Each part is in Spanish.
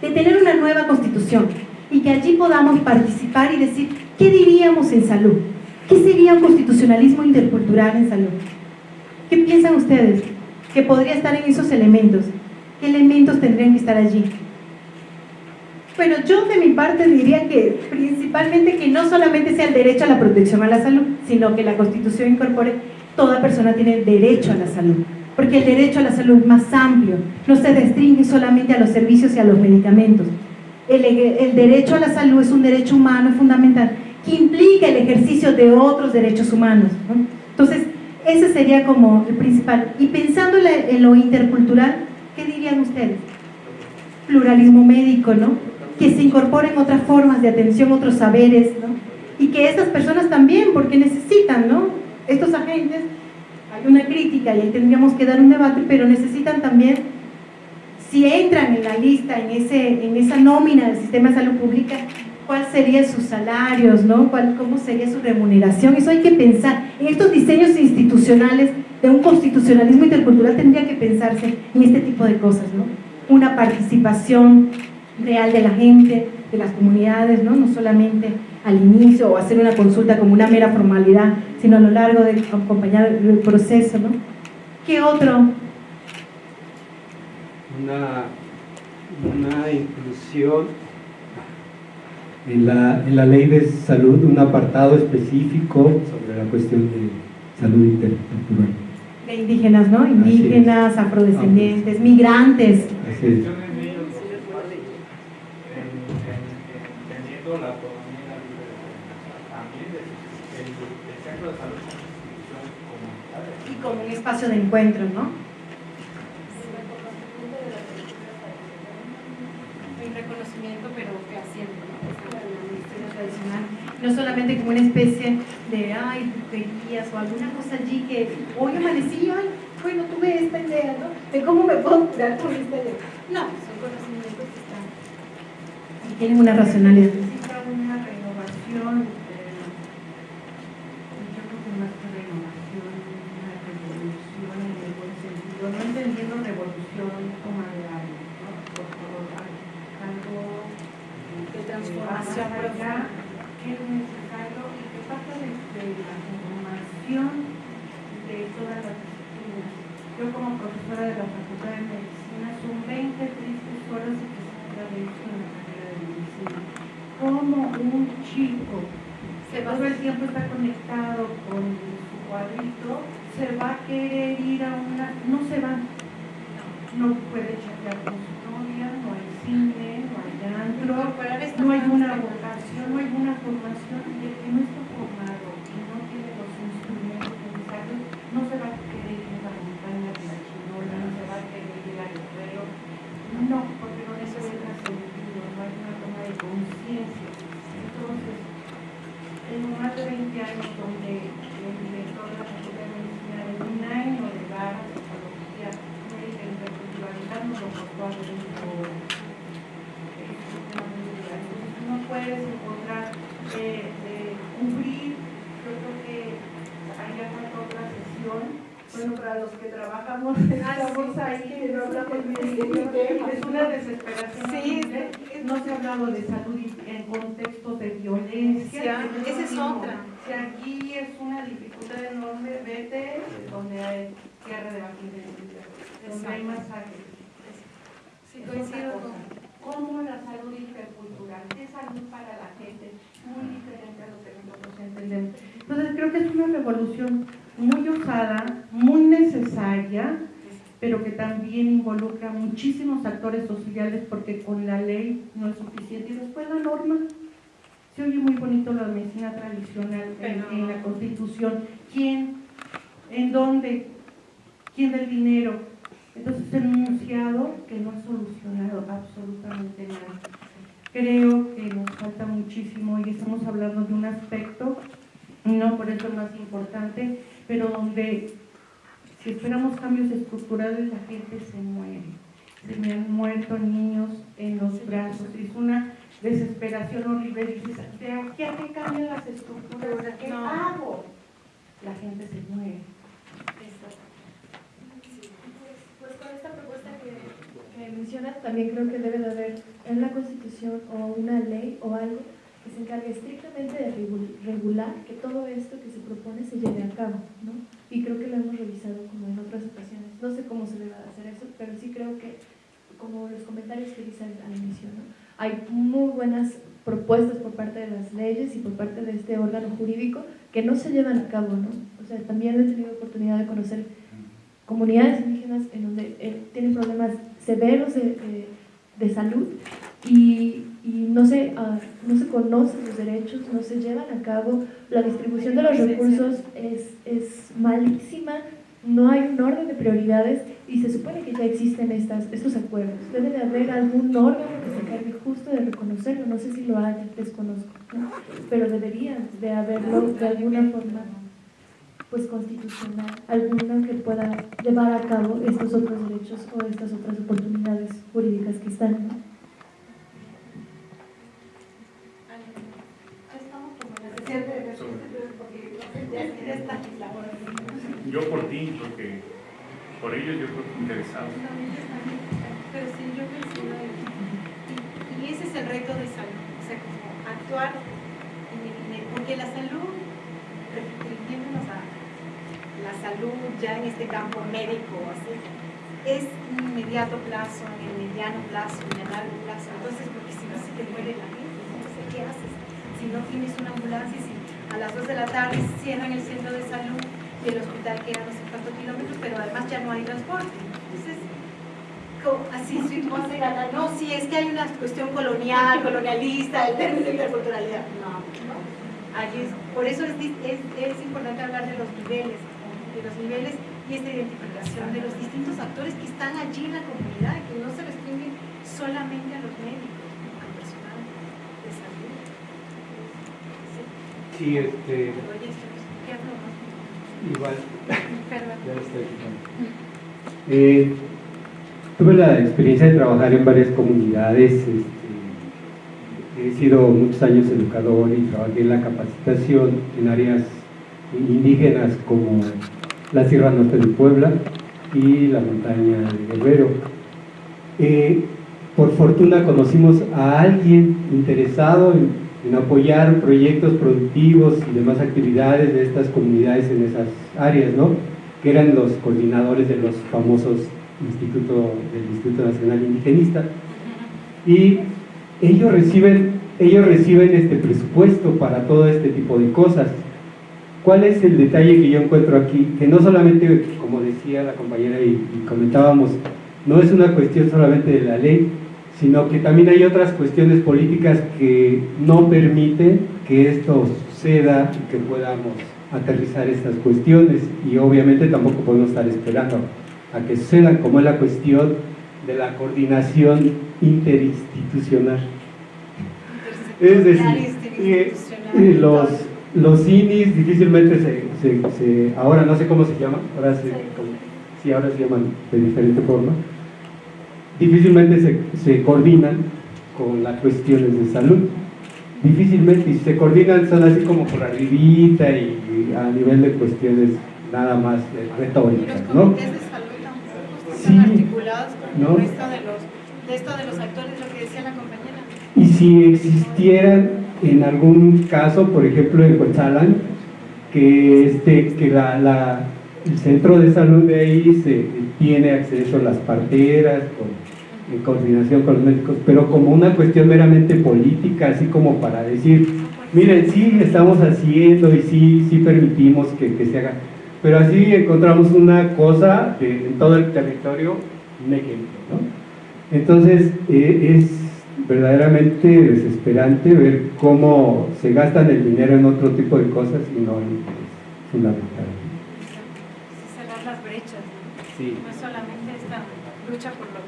de tener una nueva constitución y que allí podamos participar y decir, ¿qué diríamos en salud? ¿Qué sería un constitucionalismo intercultural en salud? ¿Qué piensan ustedes? Que podría estar en esos elementos. ¿Qué elementos tendrían que estar allí? Bueno, yo de mi parte diría que principalmente que no solamente sea el derecho a la protección a la salud, sino que la Constitución incorpore toda persona tiene derecho a la salud, porque el derecho a la salud es más amplio, no se restringe solamente a los servicios y a los medicamentos. El, el derecho a la salud es un derecho humano fundamental que implica el ejercicio de otros derechos humanos. Entonces, ese sería como el principal. Y pensando en lo intercultural, ¿qué dirían ustedes? Pluralismo médico, ¿no? Que se incorporen otras formas de atención, otros saberes, ¿no? Y que estas personas también, porque necesitan, ¿no? Estos agentes, una crítica y ahí tendríamos que dar un debate, pero necesitan también, si entran en la lista, en, ese, en esa nómina del sistema de salud pública, cuáles serían sus salarios, ¿no? ¿Cuál, cómo sería su remuneración. Eso hay que pensar. En estos diseños institucionales de un constitucionalismo intercultural tendría que pensarse en este tipo de cosas, ¿no? Una participación real de la gente, de las comunidades, ¿no? No solamente al inicio o hacer una consulta como una mera formalidad, sino a lo largo de acompañar el proceso, ¿no? ¿Qué otro? Una, una inclusión en la, en la ley de salud un apartado específico sobre la cuestión de salud intercultural. De indígenas, ¿no? Indígenas, afrodescendientes, migrantes. Así es. Y como un espacio de encuentro, ¿no? no solamente como una especie de, ay, guías o alguna cosa allí que hoy amanecí, ay, bueno, tuve esta idea, ¿no? De cómo me puedo curar con esta idea. No, son conocimientos que están y tienen una racionalidad. Necesita una renovación, eh, yo creo que más que renovación, una revolución en el buen sentido, no entendiendo revolución como de algo, ¿no? Por favor, algo de transformación profunda es necesario y que pasa desde la información de todas las disciplinas. Yo como profesora de la Facultad de Medicina son 20 tristes horas de que se ha hecho en la carrera de medicina. Como un chico se todo el tiempo está conectado con su cuadrito, se va a querer ir a una... no se va, no puede chatear con su novia, no hay cine, no hay antro, no hay una vocación, no hay una formación y el que no está formado y no tiene los instrumentos necesarios no se va a querer ir a la montaña de la chinola, no se va a querer ir al guerrero, no, porque no les deja sentido, no hay una toma de conciencia. Entonces, en más de 20 años donde el director de la Facultad de Medicina de un año de dar psicología médica interculturalidad nos lo costó a no puedes encontrar eh, eh, cubrir, yo creo que hay falta otra sesión. Bueno, para los que trabajamos, ah, estamos ahí, que no hablamos bien, es una desesperación. Sí, no se ha hablado de salud en contextos de violencia. esa es otra. Si aquí es una dificultad enorme, vete donde hay guerra de vacunas, donde hay masacres. Sí, coincido con cómo la salud intercultural, es salud para la gente, muy diferente a lo que nosotros entendemos. Entonces creo que es una revolución muy osada, muy necesaria, pero que también involucra muchísimos actores sociales porque con la ley no es suficiente. Y después la norma, se oye muy bonito la medicina tradicional en, la constitución. ¿Quién? ¿En dónde? ¿Quién del dinero? Entonces, enunciado que no ha solucionado absolutamente nada. Creo que nos falta muchísimo y estamos hablando de un aspecto, no por eso más importante, pero donde si esperamos cambios estructurales la gente se muere. Se me han muerto niños en los brazos, es una desesperación horrible. Dices, ¿de aquí a qué cambian las estructuras? ¿Qué hago? La gente se muere. esta propuesta que, que mencionas, también creo que debe de haber en la Constitución o una ley o algo que se encargue estrictamente de regular que todo esto que se propone se lleve a cabo, ¿no? Y creo que lo hemos revisado como en otras ocasiones. No sé cómo se debe hacer eso, pero sí creo que, como los comentarios que dice al inicio, ¿no? Hay muy buenas propuestas por parte de las leyes y por parte de este órgano jurídico que no se llevan a cabo, ¿no? O sea, también he tenido oportunidad de conocer comunidades indígenas en donde eh, tienen problemas severos de, de, salud y, y no, se, uh, no se conocen los derechos, no se llevan a cabo, la distribución de los recursos es, es malísima, no hay un orden de prioridades y se supone que ya existen estas, estos acuerdos. Debe de haber algún órgano que se encargue justo de reconocerlo, no sé si lo hay, desconozco, pero deberían de haberlo de alguna forma pues constitucional, alguna que pueda llevar a cabo estos otros derechos o estas otras oportunidades jurídicas que están. ¿no? Yo por ti, porque por ellos yo creo que interesado. Pero sí, yo y, y ese es el reto de salud, o sea, como actuar, porque la salud, refiriéndonos a la salud ya en este campo médico, es un inmediato plazo, en el mediano plazo, en el largo plazo. Entonces, porque si no se te muere la gente, entonces, ¿qué haces? Si no tienes una ambulancia, si a las 2 de la tarde cierran el centro de salud, y el hospital queda no sé cuántos kilómetros, pero además ya no hay transporte. Entonces, así no, si es que hay una cuestión colonial, colonialista, el término de interculturalidad. No, no. Allí por eso es, es, es importante hablar de los niveles, de los niveles y esta identificación de los distintos actores que están allí en la comunidad, que no se restringen solamente a los médicos, al personal de salud. Sí este... Igual. Eh, tuve la experiencia de trabajar en varias comunidades. Este, he sido muchos años educador y trabajé en la capacitación en áreas indígenas como la Sierra Norte de Puebla y la montaña de Guerrero. Eh, por fortuna conocimos a alguien interesado en en apoyar proyectos productivos y demás actividades de estas comunidades en esas áreas, ¿no? que eran los coordinadores de los famosos instituto, del Instituto Nacional Indigenista. Y ellos reciben, ellos reciben este presupuesto para todo este tipo de cosas. ¿Cuál es el detalle que yo encuentro aquí? Que no solamente, como decía la compañera y, y comentábamos, no es una cuestión solamente de la ley, sino que también hay otras cuestiones políticas que no permiten que esto suceda y que podamos aterrizar estas cuestiones y obviamente tampoco podemos estar esperando a que sucedan como es la cuestión de la coordinación interinstitucional. Es decir, los, los INIs difícilmente se, se, ahora no sé cómo se llaman ahora se, sí, ahora se llaman de diferente forma difícilmente se, se coordinan con las cuestiones de salud. Difícilmente, y si se coordinan son así como por arribita y, a nivel de cuestiones nada más retóricas, ¿no? De salud tampoco están articulados con ¿no? el resto de los, de esto de los actores, lo que decía la compañera. Y si existieran en algún caso, por ejemplo en Coetzalan, que, este, que la, la, el centro de salud de ahí se, tiene acceso a las parteras, con en coordinación con los médicos, pero como una cuestión meramente política, así como para decir, miren, sí estamos haciendo y sí, sí permitimos que, que se haga, pero así encontramos una cosa en todo el territorio, un ejemplo, ¿no? Entonces, eh, es verdaderamente desesperante ver cómo se gastan el dinero en otro tipo de cosas y no en fundamental. Cerrar las brechas, Sí. no es solamente esta lucha por lo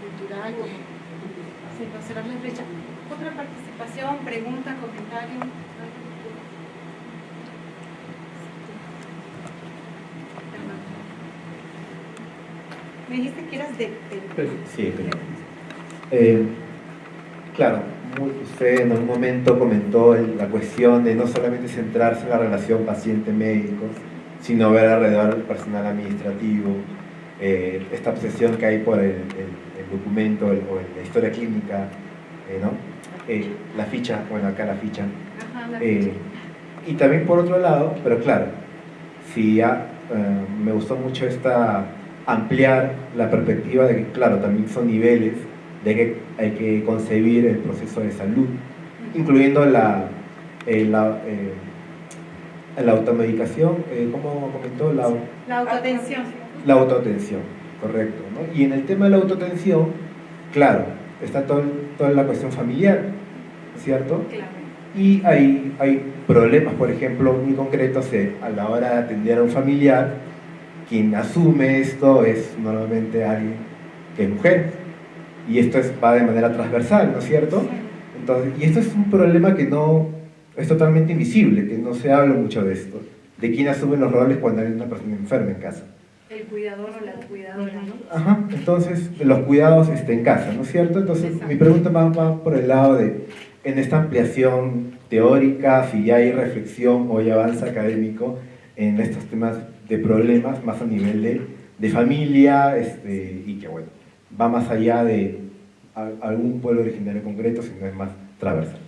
cerrar la brecha. Otra participación, pregunta, comentario. Me dijiste que eras de... Sí, pero, eh, claro, usted en un momento comentó la cuestión de no solamente centrarse en la relación paciente-médico, sino ver alrededor el personal administrativo, eh, esta obsesión que hay por el, documento o la historia clínica, eh, ¿no? Eh, la ficha, bueno, acá la ficha. y también por otro lado, pero claro, si ya me gustó mucho esta ampliar la perspectiva de que, claro, también son niveles de que hay que concebir el proceso de salud, incluyendo la, la, la automedicación, ¿cómo comentó? La, la autoatención la autoatención, correcto. ¿no? Y en el tema de la autoatención, claro, está todo, toda la cuestión familiar, ¿cierto? Claro. Y hay, hay problemas, por ejemplo, muy concretos a la hora de atender a un familiar, quien asume esto es normalmente alguien que es mujer. Y esto es, va de manera transversal, ¿no es cierto? Entonces, y esto es un problema que no es totalmente invisible, que no se habla mucho de esto, de quién asume los roles cuando hay una persona enferma en casa. El cuidador o la cuidadora, ¿no? Ajá, entonces los cuidados estén en casa, ¿no es cierto? Entonces mi pregunta va, por el lado de, en esta ampliación teórica, si ya hay reflexión o hay avance académico en estos temas de problemas más a nivel de, de familia este, y que bueno, va más allá de algún pueblo originario concreto, sino es más transversal.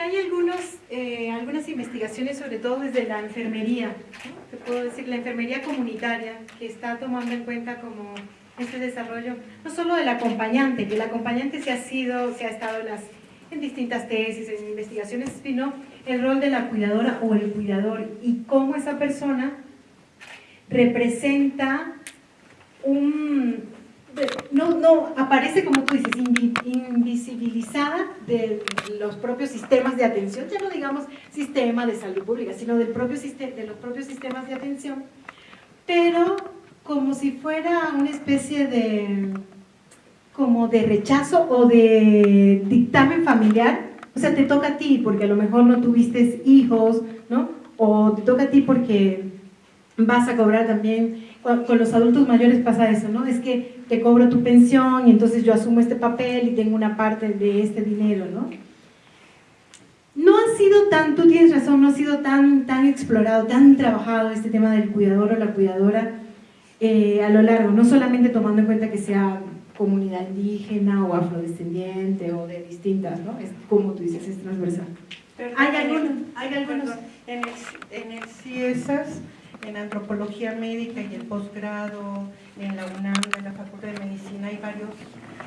Hay algunos, eh, algunas investigaciones, sobre todo desde la enfermería, te puedo decir, la enfermería comunitaria, que está tomando en cuenta como este desarrollo, no solo del acompañante, que el acompañante se ha sido, se ha estado en distintas tesis, en investigaciones, sino el rol de la cuidadora o el cuidador y cómo esa persona representa un, no, no, aparece como tú dices, invisibilizada de los propios sistemas de atención, ya no digamos sistema de salud pública, sino del propio de los propios sistemas de atención, pero como si fuera una especie de, como de rechazo o de dictamen familiar, o sea, te toca a ti porque a lo mejor no tuviste hijos, ¿no? O te toca a ti porque vas a cobrar también con los adultos mayores pasa eso, ¿no? Es que te cobro tu pensión y entonces yo asumo este papel y tengo una parte de este dinero, ¿no? No ha sido tan, tú tienes razón, no ha sido tan, tan explorado, tan trabajado este tema del cuidador o la cuidadora eh, a lo largo, no solamente tomando en cuenta que sea comunidad indígena o afrodescendiente o de distintas, ¿no? Es como tú dices, es transversal. ¿Hay algunos? ¿Hay algunos? En el, en el CIESAS en antropología médica y el posgrado en la UNAM, de la Facultad de Medicina, hay varias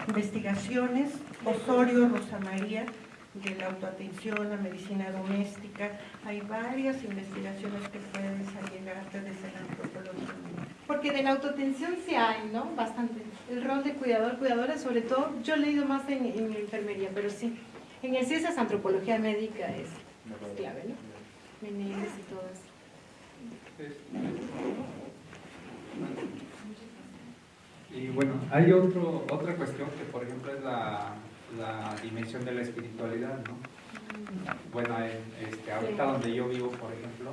investigaciones, Osorio, Rosa María, de la autoatención, la medicina doméstica, hay varias investigaciones que pueden llegar desde la antropología. Porque de la autoatención sí hay, ¿no? Bastante. El rol de cuidador, cuidadora, sobre todo, yo he leído más en, en enfermería, pero sí. En el CIESAS antropología médica es, clave, ¿no? Menéndez y todo eso. Y bueno, hay otro, otra cuestión que por ejemplo es la, la dimensión de la espiritualidad, ¿no? Bueno, este, ahorita donde yo vivo, por ejemplo,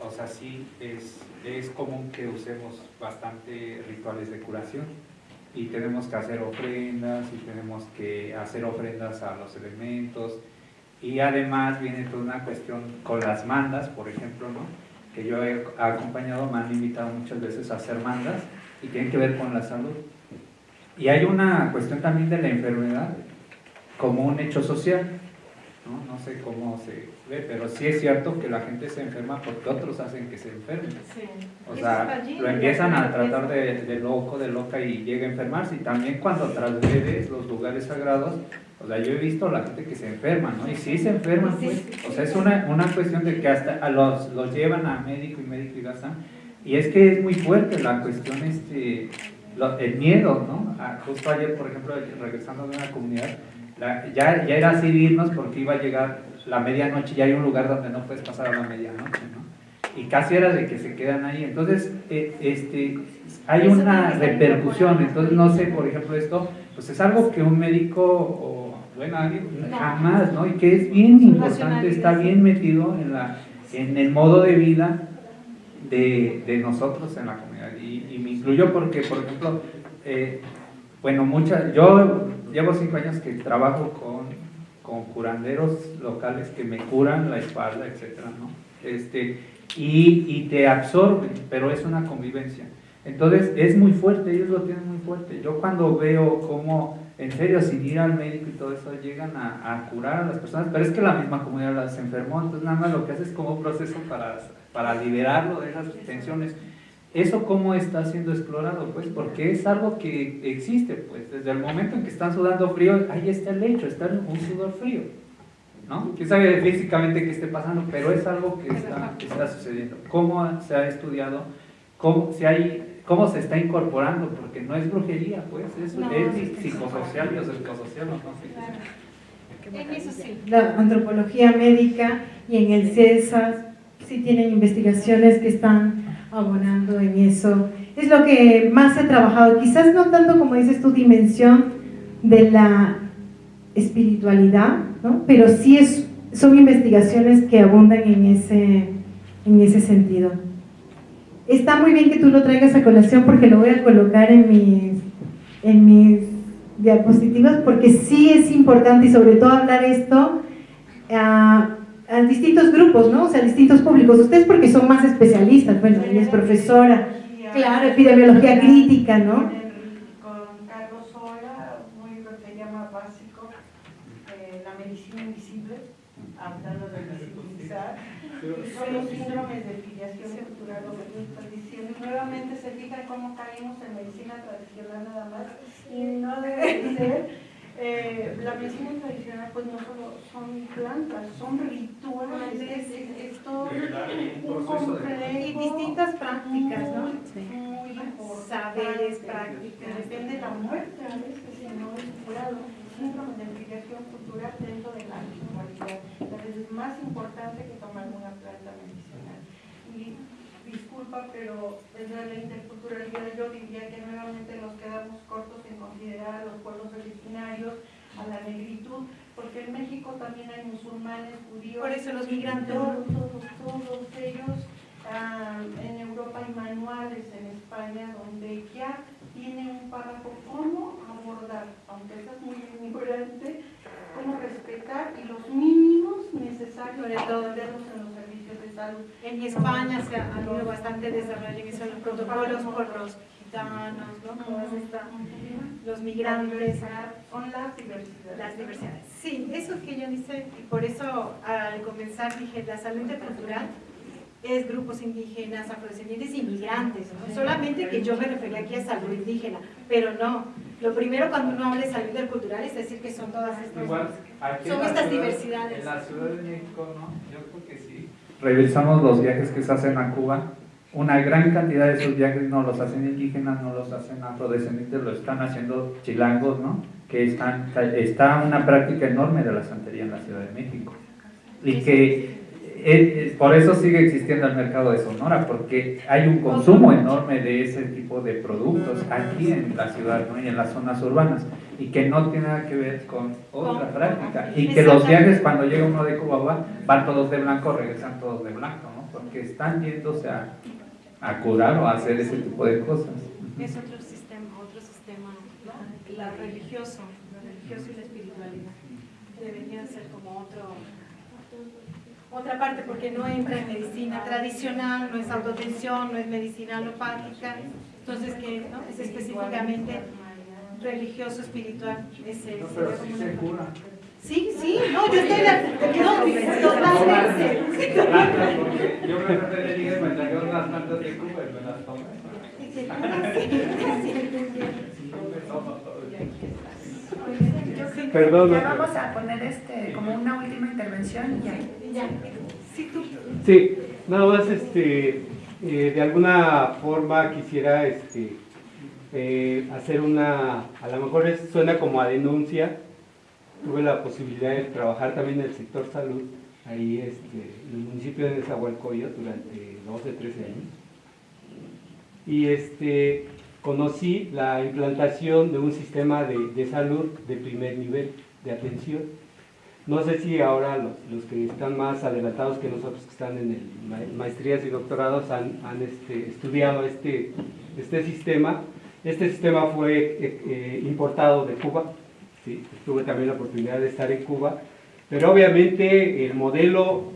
o sea, sí es, es común que usemos bastante rituales de curación y tenemos que hacer ofrendas y tenemos que hacer ofrendas a los elementos y además viene toda una cuestión con las mandas, por ejemplo, ¿no? Que yo he acompañado me han invitado muchas veces a hacer mandas y tienen que ver con la salud. Y hay una cuestión también de la enfermedad como un hecho social. ¿No? no sé cómo se ve, pero sí es cierto que la gente se enferma porque otros hacen que se enfermen. O sea, lo empiezan a tratar de, de, loco, de loca y llega a enfermarse. Y también cuando trasgredes los lugares sagrados, o sea, yo he visto a la gente que se enferma, ¿no? Y sí se enferman, pues. O sea, es una, una cuestión de que hasta a los, los llevan a médico y médico y gastan. Y es que es muy fuerte la cuestión, este, el miedo, ¿no? justo ayer, por ejemplo, regresando de una comunidad, ya, ya era así irnos porque iba a llegar la medianoche y hay un lugar donde no puedes pasar a la medianoche, ¿no? Y casi era de que se quedan ahí. Entonces, eh, este, hay una repercusión. Entonces, no sé, por ejemplo, esto, pues es algo que un médico bueno, jamás, ¿no? Y que es bien importante, está bien metido en, la, en el modo de vida de, de nosotros en la comunidad. Y, me incluyo porque, por ejemplo, eh, bueno, muchas, yo llevo cinco años que trabajo con, con curanderos locales que me curan la espalda, etcétera, ¿no? Este, y, y te absorben, pero es una convivencia. Entonces es muy fuerte, ellos lo tienen muy fuerte. Yo cuando veo cómo, en serio, sin ir al médico y todo eso, llegan a, a curar a las personas, pero es que la misma comunidad las enfermó, entonces nada más lo que hace es como un proceso para, para liberarlo de esas tensiones. ¿Eso cómo está siendo explorado? Pues porque es algo que existe, pues desde el momento en que están sudando frío, ahí está el hecho, está un sudor frío. ¿no? ¿Quién sabe físicamente qué esté pasando? Pero es algo que está, que está sucediendo. ¿Cómo se ha estudiado? ¿Cómo, si hay, ¿Cómo se está incorporando? Porque no es brujería, pues, es, No, es psicosocial y psicosocial. ¿no? En eso sí. La antropología médica y en el CESAS sí tienen investigaciones que están abonando en eso. Es lo que más he trabajado, quizás no tanto como dices tu dimensión de la espiritualidad, ¿no? pero sí es, son investigaciones que abundan en ese, en ese sentido. Está muy bien que tú lo traigas a colación porque lo voy a colocar en mis, en mis diapositivas porque sí es importante y sobre todo hablar esto a, a distintos grupos, ¿no? O sea, a distintos públicos. Ustedes porque son más especialistas, bueno, ella es profesora, claro, epidemiología crítica, ¿no? Con Carlos Sola, muy lo que se llama básico, eh, la medicina invisible, hablando de visibilizar, y son los síndromes de filiación cultural, lo que yo estoy diciendo. Y nuevamente se fijan cómo caímos en medicina tradicional nada más, y no debe de ser. Eh, la medicina tradicional pues no solo son plantas, son rituales, es, es, es todo un complejo Y distintas prácticas, ¿no? muy importante. Saberes, prácticas. Depende de la muerte a veces si no es curado. Síndrome de filiación cultural dentro de la ritualidad. Tal vez es más importante que tomar una planta medicinal. Y disculpa, pero desde la interculturalidad yo diría que nuevamente nos quedamos cortos en considerar a los pueblos originarios, a la negritud, porque en México también hay musulmanes, judíos. Por eso los migrantes, Todos, todos, todos ellos. ah, en Europa hay manuales en España donde ya tiene un párrafo cómo abordar, aunque estás muy ignorante, cómo respetar y los mínimos necesarios Sobre para todo. atenderlos en los En España se ha habido bastante desarrollo en esos protocolos por los gitanos, ¿no? Todas estas, los migrantes, son las diversidades. las diversidades. Sí, eso es que yo dice, y por eso al comenzar dije, la salud intercultural es grupos indígenas, afrodescendientes y migrantes, ¿no? solamente que yo me refería aquí a salud indígena, pero no, lo primero cuando uno habla de salud intercultural es decir que son todas estas Igual, Son estas ciudad- diversidades. En la Ciudad de México, ¿no? Yo creo que sí. Revisamos los viajes que se hacen a Cuba. Una gran cantidad de esos viajes no los hacen indígenas, no los hacen afrodescendientes, lo están haciendo chilangos, ¿no? Que están, está una práctica enorme de la santería en la Ciudad de México. Y que por eso sigue existiendo el mercado de Sonora, porque hay un consumo enorme de ese tipo de productos aquí en la ciudad ¿no? y en las zonas urbanas, y que no tiene nada que ver con otra práctica. Y que los viajes, cuando llega uno de Cuba, va, van todos de blanco, regresan todos de blanco, ¿no? porque están yéndose a, a curar o a hacer ese tipo de cosas. Es otro sistema, otro sistema, ¿no? La religioso, lo religioso y la espiritualidad. Deberían ser como otro, otra parte, porque no entra en medicina tradicional, no es autotensión, no es medicina alopática. Entonces, que ¿no? es específicamente religioso, espiritual. No, pero como sí se cura. Sí, sí, no, yo estoy de porque yo me refería y me tragué unas plantas de Cuba y me las. Y se cura, sí, sí. Yo creo que Perdón, ya vamos a poner este como una última intervención y ya. Ya. Sí, tú. Sí, nada más este, eh, de alguna forma quisiera este, eh, hacer una, a lo mejor es- suena como a denuncia, tuve la posibilidad de trabajar también en el sector salud, ahí este, en el municipio de Nezahualcóyotl durante 12, 13 años. Y este, conocí la implantación de un sistema de, de salud de primer nivel de atención. No sé si ahora los, los que están más adelantados que nosotros, que están en el ma- maestrías y doctorados, han, han, este, estudiado este, este sistema. Este sistema fue eh, eh, importado de Cuba, ¿sí? tuve también la oportunidad de estar en Cuba, pero obviamente el modelo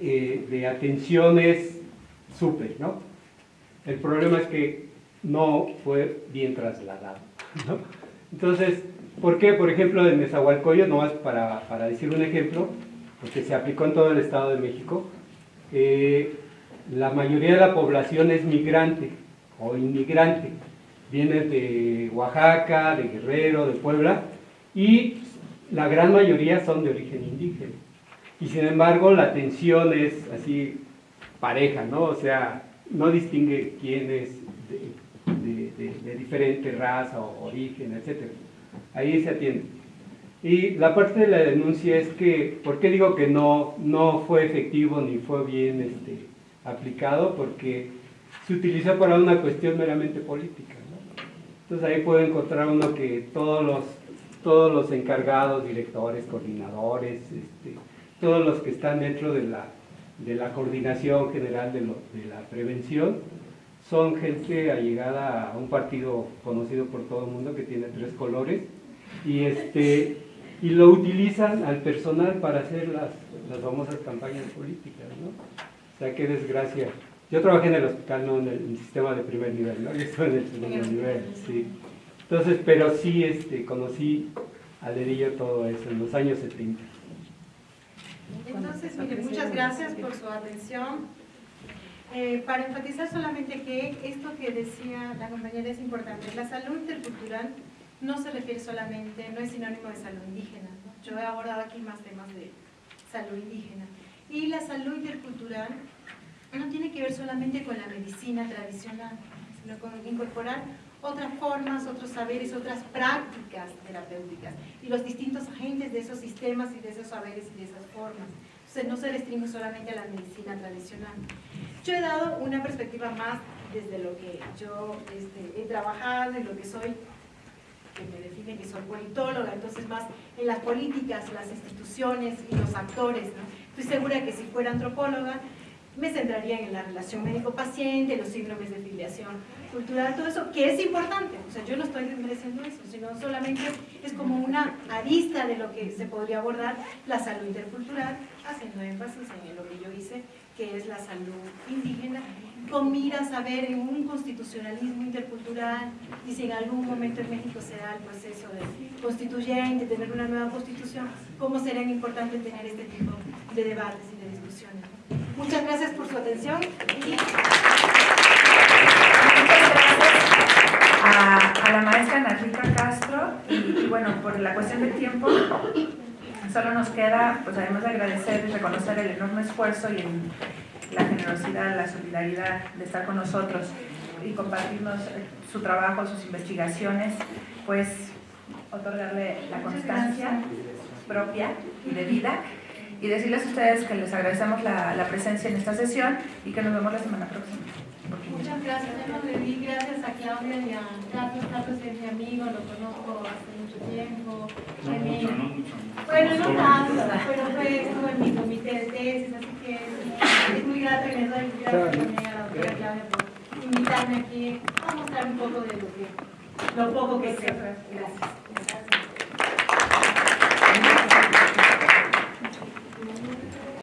eh, de atención es súper, ¿no? El problema es que no fue bien trasladado. Entonces, ¿por qué? Por ejemplo, en Nezahualcóyotl, nomás para, para decir un ejemplo, porque se aplicó en todo el Estado de México, eh, la mayoría de la población es migrante o inmigrante. Viene de Oaxaca, de Guerrero, de Puebla, y la gran mayoría son de origen indígena. Y sin embargo, la atención es así pareja, ¿no? O sea, no distingue quién es diferente raza o origen, etc. Ahí se atiende. Y la parte de la denuncia es que, ¿por qué digo que no, no fue efectivo ni fue bien este, aplicado? Porque se utilizó para una cuestión meramente política. ¿no? Entonces ahí puede encontrar uno que todos los, todos los encargados, directores, coordinadores, este, todos los que están dentro de la, de la coordinación general de, lo, de la prevención, son gente allegada a un partido conocido por todo el mundo que tiene tres colores y, este, y lo utilizan al personal para hacer las, las famosas campañas políticas. ¿no? O sea, qué desgracia. Yo trabajé en el hospital, no en el, en el sistema de primer nivel, ¿no? yo estuve en el segundo nivel. Sí. Entonces, pero sí este, conocí al dedillo todo eso en los años 70. Entonces, mire, muchas gracias por su atención. Eh, para enfatizar solamente que esto que decía la compañera es importante. La salud intercultural no se refiere solamente, no es sinónimo de salud indígena. Yo he abordado aquí más temas de salud indígena. Y la salud intercultural no tiene que ver solamente con la medicina tradicional, sino con incorporar otras formas, otros saberes, otras prácticas terapéuticas y los distintos agentes de esos sistemas y de esos saberes y de esas formas. Entonces no se restringe solamente a la medicina tradicional. Yo he dado una perspectiva más desde lo que yo este, he trabajado y lo que soy, que me define que soy politóloga, entonces más en las políticas, las instituciones y los actores. Estoy segura que si fuera antropóloga, me centraría en la relación médico-paciente, los síndromes de filiación cultural, todo eso, que es importante. O sea, yo no estoy desmereciendo eso, sino solamente es como una arista de lo que se podría abordar la salud intercultural, haciendo énfasis en lo que yo hice, que es la salud indígena, con miras a ver en un constitucionalismo intercultural y si en algún momento en México se da el proceso de constituyente, tener una nueva constitución, cómo será importante tener este tipo de debates y de discusiones. Muchas gracias por su atención. Y... Muchas gracias a, la maestra Ana Castro y, bueno, por la cuestión del tiempo, solo nos queda, pues además de agradecer y reconocer el enorme esfuerzo y la generosidad, la solidaridad de estar con nosotros y compartirnos su trabajo, sus investigaciones, pues otorgarle la constancia propia y de vida y decirles a ustedes que les agradecemos la, la, presencia en esta sesión y que nos vemos la semana próxima. Muchas gracias, Emily. Gracias a Claudia y a Carlos. Carlos es mi amigo, lo conozco hace mucho tiempo. No mucho, no mucho. Bueno, no tanto, pero fue, estuvo en mi comité de tesis, así que es muy grato y les doy gracias también a la doctora Claudia por invitarme aquí a mostrar un poco de lo, que, lo poco que sé. Gracias.